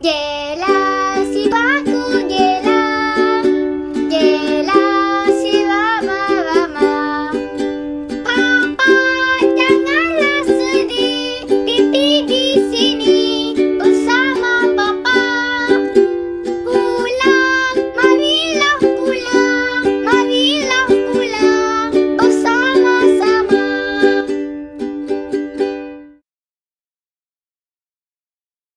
Yelas la